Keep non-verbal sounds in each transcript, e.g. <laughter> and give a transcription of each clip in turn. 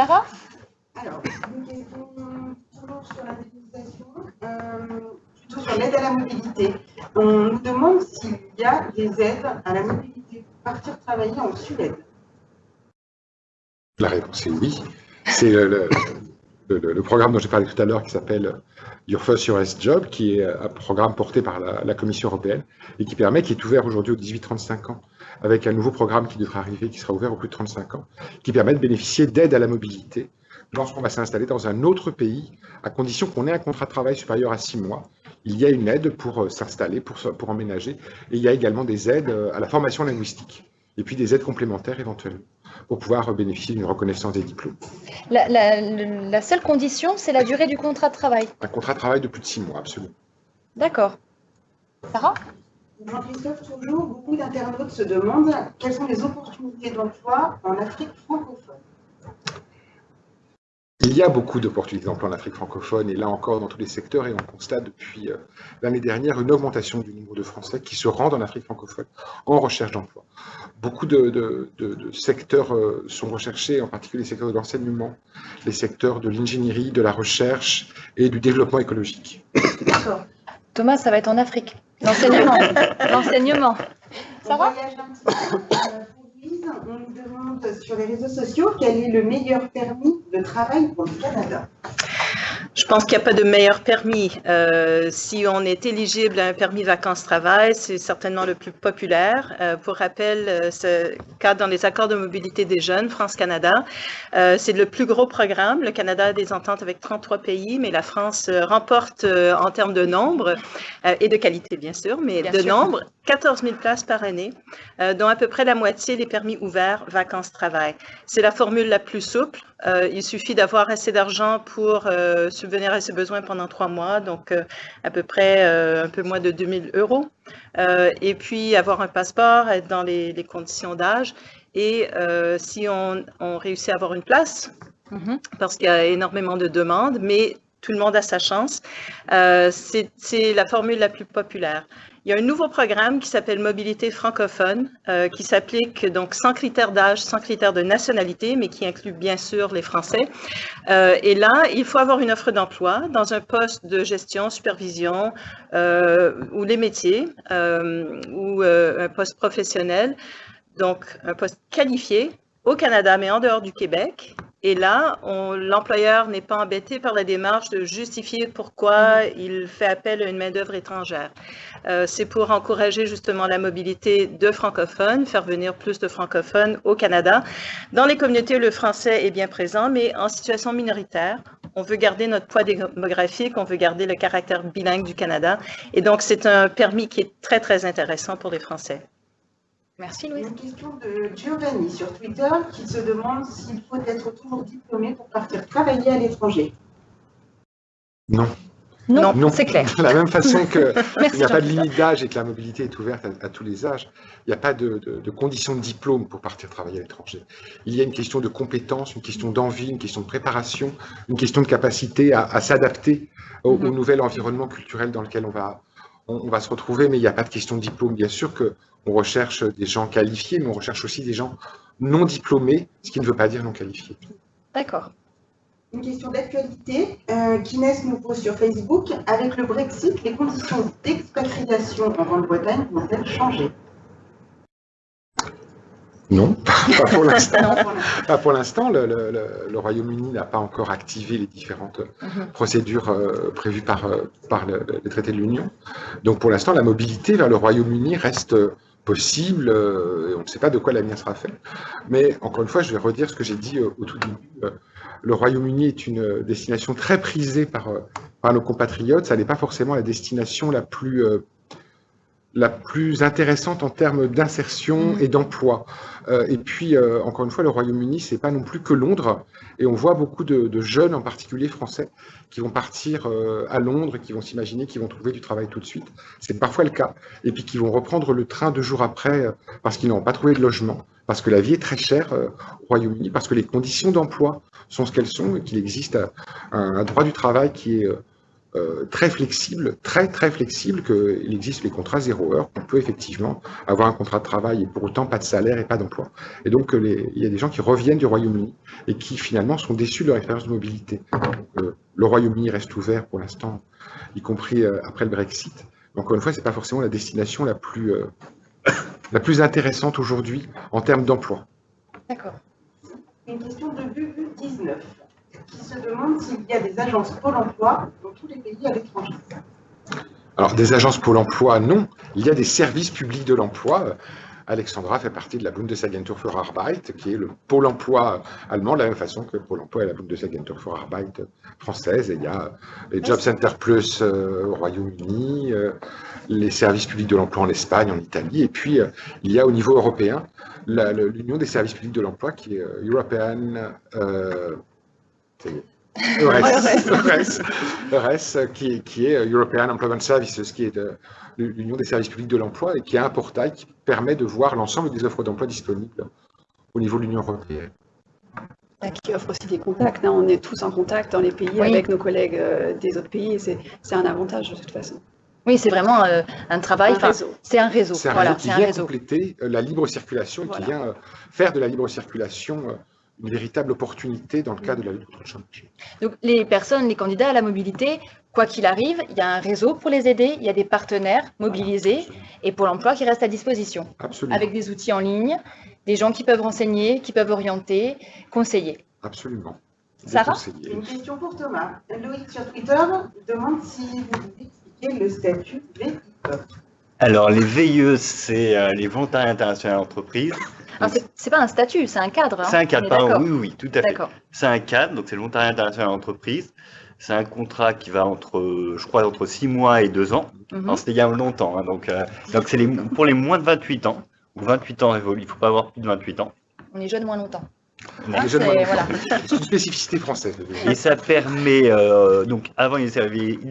Sarah Alors, une question toujours sur la définition, euh, plutôt sur l'aide à la mobilité. On nous demande s'il y a des aides à la mobilité pour partir travailler en Suède. La réponse est oui. C'est le, le, programme dont j'ai parlé tout à l'heure qui s'appelle Your First US Job, qui est un programme porté par la, Commission européenne et qui permet, qui est ouvert aujourd'hui aux 18-35 ans, avec un nouveau programme qui devrait arriver, qui sera ouvert aux plus de 35 ans, qui permet de bénéficier d'aide à la mobilité lorsqu'on va s'installer dans un autre pays, à condition qu'on ait un contrat de travail supérieur à 6 mois. Il y a une aide pour euh, s'installer, pour, pour emménager, et il y a également des aides euh, à la formation linguistique, et puis des aides complémentaires éventuellement pour pouvoir bénéficier d'une reconnaissance des diplômes. La, seule condition, c'est la durée du contrat de travail Un contrat de travail de plus de six mois, absolument. D'accord. Sarah? Jean-Christophe, toujours, beaucoup d'internautes se demandent quelles sont les opportunités d'emploi en Afrique francophone. Il y a beaucoup d'opportunités d'emploi en Afrique francophone, et là encore dans tous les secteurs, et on constate depuis euh, l'année dernière une augmentation du nombre de Français qui se rendent en Afrique francophone en recherche d'emploi. Beaucoup de, secteurs euh, sont recherchés, en particulier les secteurs de l'enseignement, les secteurs de l'ingénierie, de la recherche et du développement écologique. D'accord. Thomas, ça va être en Afrique. L'enseignement. <laughs> L'enseignement. Ça va? Sur les réseaux sociaux quel est le meilleur permis de travail pour le Canada? Je pense qu'il n'y a pas de meilleur permis. Euh, si on est éligible à un permis vacances-travail, c'est certainement le plus populaire. Euh, pour rappel, euh, ce cadre dans les accords de mobilité des jeunes, France-Canada, c'est le plus gros programme. Le Canada a des ententes avec 33 pays, mais la France remporte en termes de nombre et de qualité, bien sûr, mais de nombre, 14 000 places par année, dont à peu près la moitié les permis ouverts vacances-travail. C'est la formule la plus souple. il suffit d'avoir assez d'argent pour subvenir à ses besoins pendant trois mois, donc euh, à peu près euh, un peu moins de 2000 euros. Euh, et puis avoir un passeport, être dans les, conditions d'âge. Et si on, réussit à avoir une place, mm-hmm. parce qu'il y a énormément de demandes, mais tout le monde a sa chance, c'est la formule la plus populaire. Il y a un nouveau programme qui s'appelle Mobilité francophone, euh, qui s'applique donc sans critères d'âge, sans critères de nationalité, mais qui inclut bien sûr les Français. Euh, et là, il faut avoir une offre d'emploi dans un poste de gestion, supervision euh, ou les métiers ou un poste professionnel, donc un poste qualifié au Canada, mais en dehors du Québec, et là, l'employeur n'est pas embêté par la démarche de justifier pourquoi il fait appel à une main-d'œuvre étrangère. Euh, c'est pour encourager justement la mobilité de francophones, faire venir plus de francophones au Canada. Dans les communautés, le français est bien présent, mais en situation minoritaire. On veut garder notre poids démographique, on veut garder le caractère bilingue du Canada. Et donc, c'est un permis qui est très, très intéressant pour les Français. Merci Louise. Une question de Giovanni sur Twitter qui se demande s'il faut être toujours diplômé pour partir travailler à l'étranger. Non. Non, c'est clair. De la même façon qu'il <laughs> n'y a pas de limite d'âge et que la mobilité est ouverte à, tous les âges, il n'y a pas de, conditions de diplôme pour partir travailler à l'étranger. Il y a une question de compétence, une question d'envie, une question de préparation, une question de capacité à, s'adapter au, mm-hmm. nouvel environnement culturel dans lequel on va, on, va se retrouver, mais il n'y a pas de question de diplôme. Bien sûr qu'on recherche des gens qualifiés, mais on recherche aussi des gens non diplômés, ce qui ne veut pas dire non qualifiés. D'accord. Une question d'actualité euh, qu'Inès nous pose sur Facebook. Avec le Brexit, les conditions d'expatriation en Grande-Bretagne vont-elles changer? Non, <laughs> pas pour l'instant. <laughs> pour l'instant. Le, Royaume-Uni n'a pas encore activé les différentes mhm. procédures euh, prévues par, euh, par le, les traités de l'Union. Donc pour l'instant, la mobilité vers le Royaume-Uni reste possible. Euh, on ne sait pas de quoi l'avenir sera fait. Mais encore une fois, je vais redire ce que j'ai dit au tout début. le Royaume-Uni est une destination très prisée par, par nos compatriotes. Ça n'est pas forcément la destination la plus la plus intéressante en termes d'insertion mm. et d'emploi. Euh, et puis, euh, encore une fois, le Royaume-Uni, c'est pas non plus que Londres. Et on voit beaucoup de, jeunes, en particulier français, qui vont partir euh, à Londres, qui vont s'imaginer qu'ils vont trouver du travail tout de suite. C'est parfois le cas. Et puis qui vont reprendre le train deux jours après parce qu'ils n'ont pas trouvé de logement, parce que la vie est très chère au Royaume-Uni, parce que les conditions d'emploi sont ce qu'elles sont et qu'il existe un, droit du travail qui est euh, très flexible, très très flexible, qu'il existe les contrats zéro heure, on peut effectivement avoir un contrat de travail et pour autant pas de salaire et pas d'emploi. Et donc il y a des gens qui reviennent du Royaume-Uni et qui finalement sont déçus de leur expérience de mobilité. Euh, le Royaume-Uni reste ouvert pour l'instant, y compris euh, après le Brexit. Encore une fois, c'est pas forcément la destination la plus, <coughs> la plus intéressante aujourd'hui en termes d'emploi. D'accord. Une question de BU 19 qui se demande s'il y a des agences Pôle emploi dans tous les pays à l'étranger. Alors, des agences Pôle emploi, non. Il y a des services publics de l'emploi. Alexandra fait partie de la Bundesagentur für Arbeit, qui est le pôle emploi allemand, de la même façon que Pôle emploi est la Bundesagentur für Arbeit française. Il y a les Job Center Plus euh, au Royaume-Uni, euh, les services publics de l'emploi en Espagne, en Italie. Et puis, euh, il y a au niveau européen l'Union des services publics de l'emploi, qui est European EURES, EURES qui, qui, est European Employment Services, qui est l'Union des services publics de l'emploi et qui est un portail qui permet de voir l'ensemble des offres d'emploi disponibles au niveau de l'Union européenne. Qui offre aussi des contacts. Hein. On est tous en contact dans les pays avec nos collègues euh, des autres pays et c'est un avantage de toute façon. Oui, c'est vraiment euh, un travail. C'est un réseau. C'est un voilà, réseau qui vient compléter euh, la libre circulation et qui vient faire de la libre circulation une véritable opportunité dans le cadre de la lutte contre le chômage. Donc les personnes, les candidats à la mobilité, quoi qu'il arrive, il y a un réseau pour les aider, il y a des partenaires mobilisés et pour l'emploi qui reste à disposition. Absolument. Avec des outils en ligne, des gens qui peuvent renseigner, qui peuvent orienter, conseiller. Absolument. Sarah Une question pour Thomas. Loïc sur Twitter demande si vous pouvez expliquer le statut VIE. Alors les VIE, c'est euh, les volontariats internationaux d'entreprise. C'est pas un statut, c'est un cadre. Hein. c'est un cadre, pardon, oui, oui, tout à fait. C'est un cadre, donc c'est le volontariat international d'entreprise. C'est un contrat qui va entre, je crois, entre 6 mois et 2 ans. Mhm. C'était il y a longtemps. Hein, donc, euh, donc c'est pour les moins de 28 ans, ou 28 ans révolus, il ne faut pas avoir plus de 28 ans. On est jeune moins longtemps. Ah, c'est une spécificité française. Et ça permet, euh, donc avant il,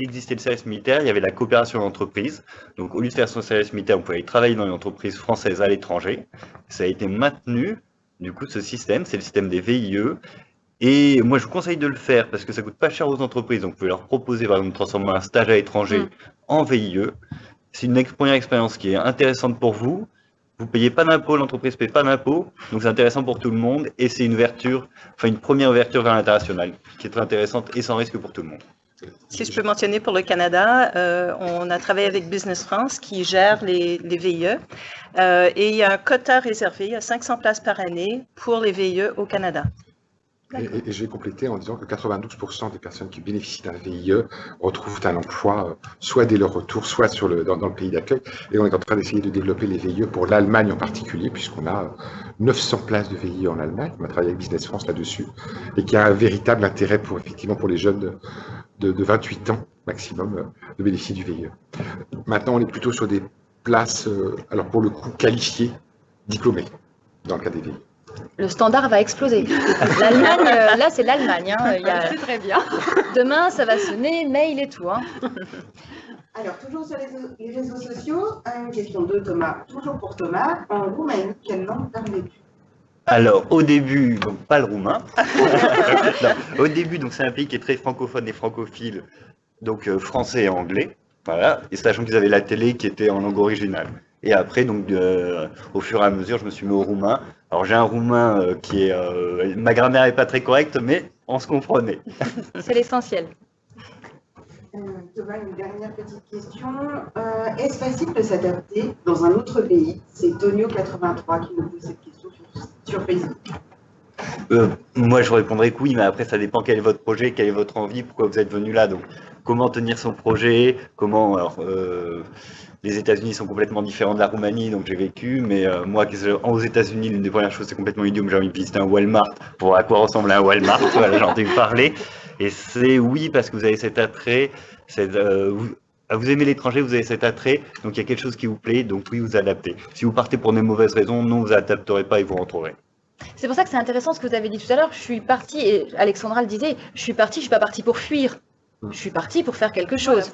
existait le service militaire, il y avait la coopération d'entreprise. Donc au lieu de faire son service militaire, on pouvait aller travailler dans une entreprise française à l'étranger. Ça a été maintenu, du coup ce système, c'est le système des VIE. Et moi je vous conseille de le faire parce que ça coûte pas cher aux entreprises. Donc vous pouvez leur proposer par exemple de transformer un stage à l'étranger mm. en VIE. C'est une première expérience qui est intéressante pour vous vous payez pas d'impôt, l'entreprise paye pas d'impôt, donc c'est intéressant pour tout le monde et c'est une ouverture, enfin une première ouverture vers l'international qui est très intéressante et sans risque pour tout le monde. Si je peux mentionner pour le Canada, euh, on a travaillé avec Business France qui gère les, VIE euh, et il y a un quota réservé à 500 places par année pour les VIE au Canada. Et, et, je vais compléter en disant que 92% des personnes qui bénéficient d'un VIE retrouvent un emploi, euh, soit dès leur retour, soit sur le, dans, le pays d'accueil. Et on est en train d'essayer de développer les VIE pour l'Allemagne en particulier, puisqu'on a 900 euh, places de VIE en Allemagne. On a travaillé avec Business France là-dessus, et qui a un véritable intérêt pour effectivement pour les jeunes de, de, 28 ans maximum euh, de bénéficier du VIE. Maintenant, on est plutôt sur des places, alors pour le coup, qualifiées, diplômées, dans le cas des VIE le standard va exploser. L'Allemagne, euh, là, c'est l'Allemagne. Hein. C'est très bien. Demain, ça va sonner, mail et tout. Hein. Alors, toujours sur les, réseaux sociaux, une question de Thomas, toujours pour Thomas. En Roumanie, quelle langue parlez-tu alors, au début, donc pas le roumain. <laughs> au début, donc c'est un pays qui est très francophone et francophile, donc euh, français et anglais. Voilà. Et sachant qu'ils avaient la télé qui était en langue originale. Et après, donc, euh, au fur et à mesure, je me suis mis au roumain. Alors, j'ai un roumain euh, qui est. Euh, ma grammaire n'est pas très correcte, mais on se comprenait. <laughs> C'est l'essentiel. Thomas, une dernière petite question. Est-ce facile de s'adapter dans un autre pays? C'est Tonio83 qui nous pose cette question sur, Facebook. moi, je répondrais que oui, mais après, ça dépend quel est votre projet, quelle est votre envie, pourquoi vous êtes venu là. Donc, comment tenir son projet, comment. Alors, les États-Unis sont complètement différents de la Roumanie, donc j'ai vécu. Mais euh, moi, aux États-Unis, l'une des premières choses, c'est complètement idiot. J'ai envie de visiter un Walmart pour à quoi ressemble un Walmart. j'ai entendu parler. Et c'est oui, parce que vous avez cet attrait. Euh, vous, vous, aimez l'étranger, vous avez cet attrait. Donc il y a quelque chose qui vous plaît. Donc oui, vous adaptez. Si vous partez pour des mauvaises raisons, non, vous adapterez pas et vous retrouverez. C'est pour ça que c'est intéressant ce que vous avez dit tout à l'heure. Je suis partie, et Alexandra le disait, je suis partie, je suis pas partie pour fuir. Je suis partie pour faire quelque chose.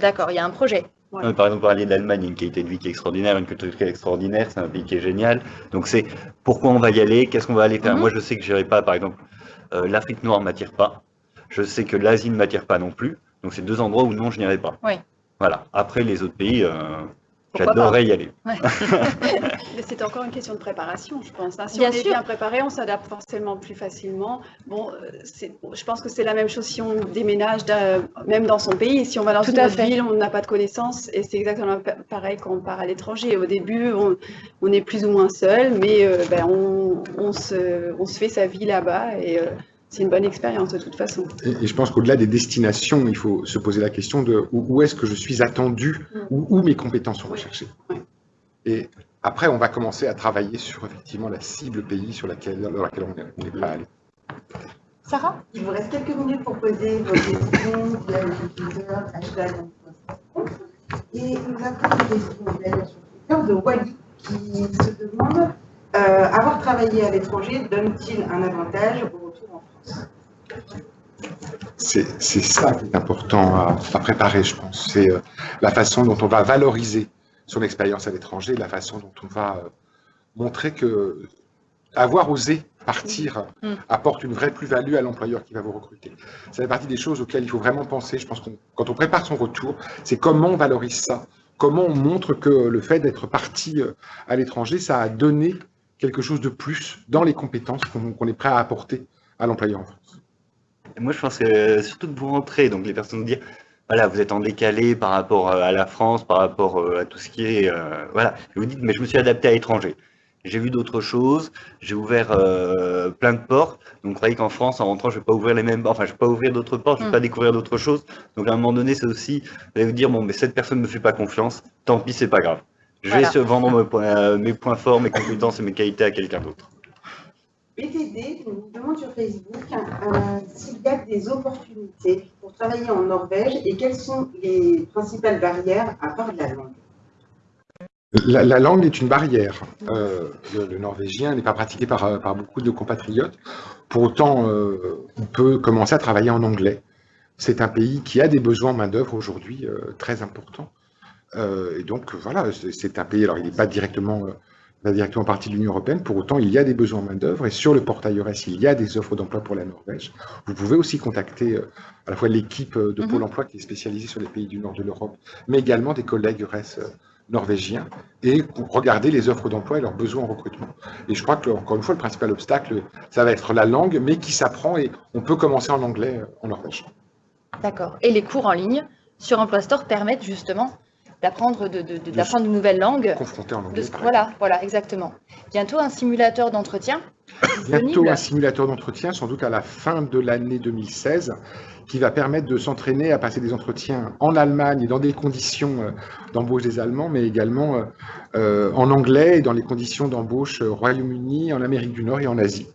D'accord, il y a un projet. Par exemple, parler de l'Allemagne, une qualité de vie qui est extraordinaire, une culture qui est extraordinaire, c'est un pays qui est génial. Donc c'est pourquoi on va y aller, qu'est-ce qu'on va aller faire? Mhm. Moi, je sais que je n'irai pas, par exemple, euh, l'Afrique noire ne m'attire pas. Je sais que l'Asie ne m'attire pas non plus. Donc, c'est deux endroits où non, je n'irai pas. Oui. Voilà. Après, les autres pays, J'adorerais y aller. <laughs> <laughs> C'est encore une question de préparation, je pense. Hein. Si bien on est sûr. bien préparé, on s'adapte forcément plus facilement. Bon, euh, je pense que c'est la même chose si on déménage même dans son pays. Si on va dans Tout une à autre fait. ville, on n'a pas de connaissances. Et c'est exactement pareil quand on part à l'étranger. Au début, on, on, est plus ou moins seul, mais euh, ben, on, on, se, on, se, fait sa vie là-bas. Et, euh, c'est une bonne expérience de toute façon. Et, et je pense qu'au-delà des destinations, il faut se poser la question de où, où est-ce que je suis attendu, mmh. où, où, mes compétences sont recherchées. Oui. Et après, on va commencer à travailler sur effectivement la cible pays sur laquelle, dans laquelle on est prêt à aller. Sarah Il vous reste quelques minutes pour poser vos questions via le Twitter, hashtag Et nous avons une question d'ailleurs sur Twitter de Wally qui se demande euh, avoir travaillé à l'étranger donne-t-il un avantage au retour en France c'est ça qui est important à, à préparer, je pense. C'est euh, la façon dont on va valoriser son expérience à l'étranger, la façon dont on va euh, montrer que avoir osé partir Mm. apporte une vraie plus-value à l'employeur qui va vous recruter. Ça fait partie des choses auxquelles il faut vraiment penser. Je pense que quand on prépare son retour, c'est comment on valorise ça, comment on montre que le fait d'être parti euh, à l'étranger, ça a donné quelque chose de plus dans les compétences qu'on qu est prêt à apporter à l'employeur en France. Et moi, je pense que surtout que vous rentrez, donc les personnes vous dire, voilà, vous êtes en décalé par rapport à la France, par rapport à tout ce qui est, euh, voilà, et vous dites, mais je me suis adapté à l'étranger. J'ai vu d'autres choses, j'ai ouvert euh, plein de portes. Donc, vous croyez qu'en France, en rentrant, je vais pas ouvrir les mêmes, enfin, je vais pas ouvrir d'autres portes, je vais Mm. pas découvrir d'autres choses. Donc, à un moment donné, c'est aussi, vous allez vous dire, bon, mais cette personne me fait pas confiance, tant pis, c'est pas grave. Je vais se vendre mes points, euh, mes points forts, mes compétences et mes qualités à quelqu'un d'autre. BTD nous demande sur Facebook euh, s'il y a des opportunités pour travailler en Norvège et quelles sont les principales barrières à part la langue. La, la, langue est une barrière. Euh, le, norvégien n'est pas pratiqué par, par, beaucoup de compatriotes. Pour autant, euh, on peut commencer à travailler en anglais. C'est un pays qui a des besoins en main-d'œuvre aujourd'hui euh, très importants. Euh, et donc, voilà, c'est un pays, alors il n'est pas directement, euh, pas directement partie de l'Union européenne, pour autant, il y a des besoins en main-d'œuvre. Et sur le portail EURES, il y a des offres d'emploi pour la Norvège. Vous pouvez aussi contacter euh, à la fois l'équipe de Mhm. Pôle emploi qui est spécialisée sur les pays du nord de l'Europe, mais également des collègues EURES norvégiens et regarder les offres d'emploi et leurs besoins en recrutement. Et je crois que, encore une fois, le principal obstacle, ça va être la langue, mais qui s'apprend et on peut commencer en anglais euh, en Norvège. D'accord. Et les cours en ligne sur Emploi Store permettent justement d'apprendre de, de, de, De une nouvelle langue. Confronté en anglais. Voilà, voilà, exactement. Bientôt un simulateur d'entretien. Bientôt un simulateur d'entretien, sans doute à la fin de l'année 2016, qui va permettre de s'entraîner à passer des entretiens en Allemagne et dans des conditions euh, d'embauche des Allemands, mais également euh, en anglais et dans les conditions d'embauche au Royaume-Uni, en Amérique du Nord et en Asie.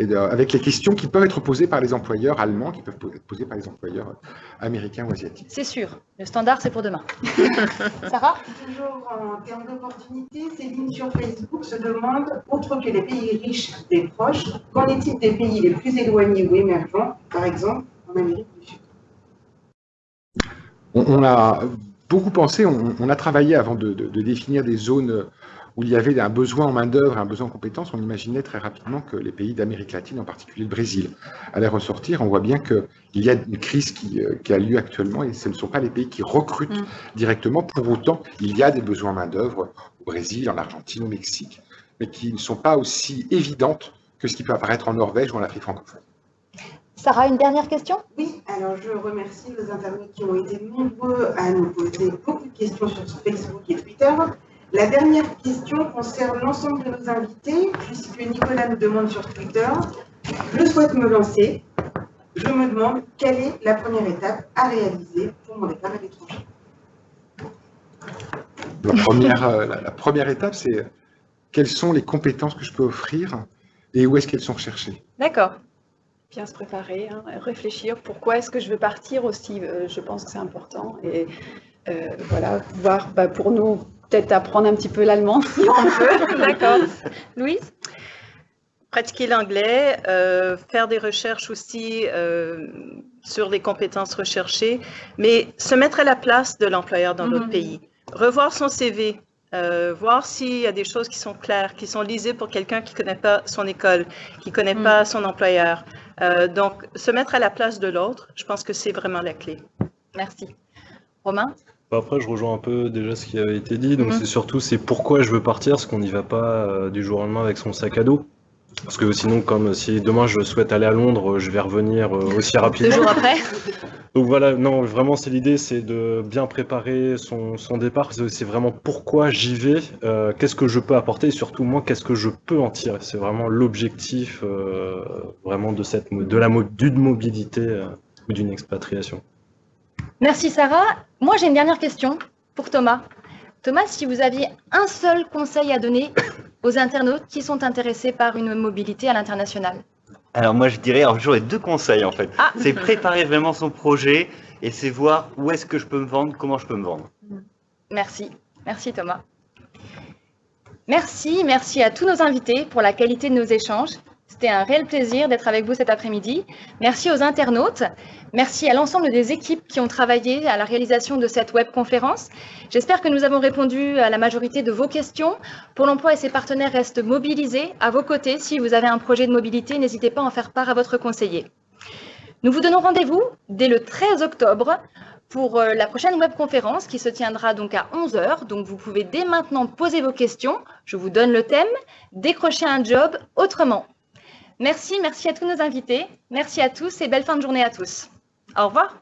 Et de, avec les questions qui peuvent être posées par les employeurs allemands, qui peuvent être posées par les employeurs américains ou asiatiques. C'est sûr. Le standard, c'est pour demain. <laughs> Sarah? Toujours en termes d'opportunités, Céline sur Facebook se demande, outre que les pays riches des proches, qu'en est-il des pays les plus éloignés ou émergents, par exemple en Amérique du Sud? On, on a beaucoup pensé, on, on, a travaillé avant de, de, de, définir des zones où il y avait un besoin en main-d'œuvre, un besoin en compétences. On imaginait très rapidement que les pays d'Amérique latine, en particulier le Brésil, allaient ressortir. On voit bien qu'il y a une crise qui, euh, qui, a lieu actuellement et ce ne sont pas les pays qui recrutent mmh. directement. Pour autant, il y a des besoins en main-d'œuvre au Brésil, en Argentine, au Mexique, mais qui ne sont pas aussi évidentes que ce qui peut apparaître en Norvège ou en Afrique francophone. Sarah, une dernière question? Oui, alors je remercie les internautes qui ont été nombreux à nous poser beaucoup de questions sur Facebook et Twitter. La dernière question concerne l'ensemble de nos invités, puisque Nicolas nous demande sur Twitter, je souhaite me lancer, je me demande quelle est la première étape à réaliser pour mon départ à l'étranger. La première, euh, la, la première étape, c'est quelles sont les compétences que je peux offrir et où est-ce qu'elles sont recherchées. D'accord bien se préparer, hein, réfléchir pourquoi est-ce que je veux partir aussi, euh, je pense que c'est important. Et euh, voilà, voir bah, pour nous peut-être apprendre un petit peu l'allemand si on peut. <laughs> D'accord. Louise? Pratiquer l'anglais, euh, faire des recherches aussi euh, sur les compétences recherchées, mais se mettre à la place de l'employeur dans l'autre mm -hmm. pays. Revoir son CV, euh, voir s'il y a des choses qui sont claires, qui sont lisibles pour quelqu'un qui ne connaît pas son école, qui ne connaît mm. pas son employeur. Euh, donc, se mettre à la place de l'autre, je pense que c'est vraiment la clé. Merci. Romain? Bah, Après, je rejoins un peu déjà ce qui avait été dit. Donc, Mhm. c'est surtout c'est pourquoi je veux partir, parce qu'on n'y va pas euh, du jour au lendemain avec son sac à dos. Parce que sinon, comme si demain je souhaite aller à Londres, je vais revenir euh, aussi Deux rapidement. jours après <laughs> Donc voilà, non, vraiment, c'est l'idée, c'est de bien préparer son, son départ. C'est vraiment pourquoi j'y vais, euh, qu'est-ce que je peux apporter, et surtout moi, qu'est-ce que je peux en tirer. C'est vraiment l'objectif euh, vraiment de cette de la d'une mobilité euh, ou d'une expatriation. Merci Sarah. Moi j'ai une dernière question pour Thomas. Thomas, si vous aviez un seul conseil à donner aux internautes qui sont intéressés par une mobilité à l'international. Alors moi je dirais, alors j'aurais deux conseils en fait. Ah. C'est préparer vraiment son projet et c'est voir où est-ce que je peux me vendre, comment je peux me vendre. Merci. Merci Thomas. Merci, merci à tous nos invités pour la qualité de nos échanges. C'était un réel plaisir d'être avec vous cet après-midi. Merci aux internautes. Merci à l'ensemble des équipes qui ont travaillé à la réalisation de cette webconférence. J'espère que nous avons répondu à la majorité de vos questions. Pour l'emploi et ses partenaires restent mobilisés à vos côtés. Si vous avez un projet de mobilité, n'hésitez pas à en faire part à votre conseiller. Nous vous donnons rendez-vous dès le 13 octobre pour euh, la prochaine webconférence qui se tiendra donc à 11h. Donc vous pouvez dès maintenant poser vos questions. Je vous donne le thème, décrocher un job autrement. Merci, merci à tous nos invités. Merci à tous et belle fin de journée à tous. Au revoir.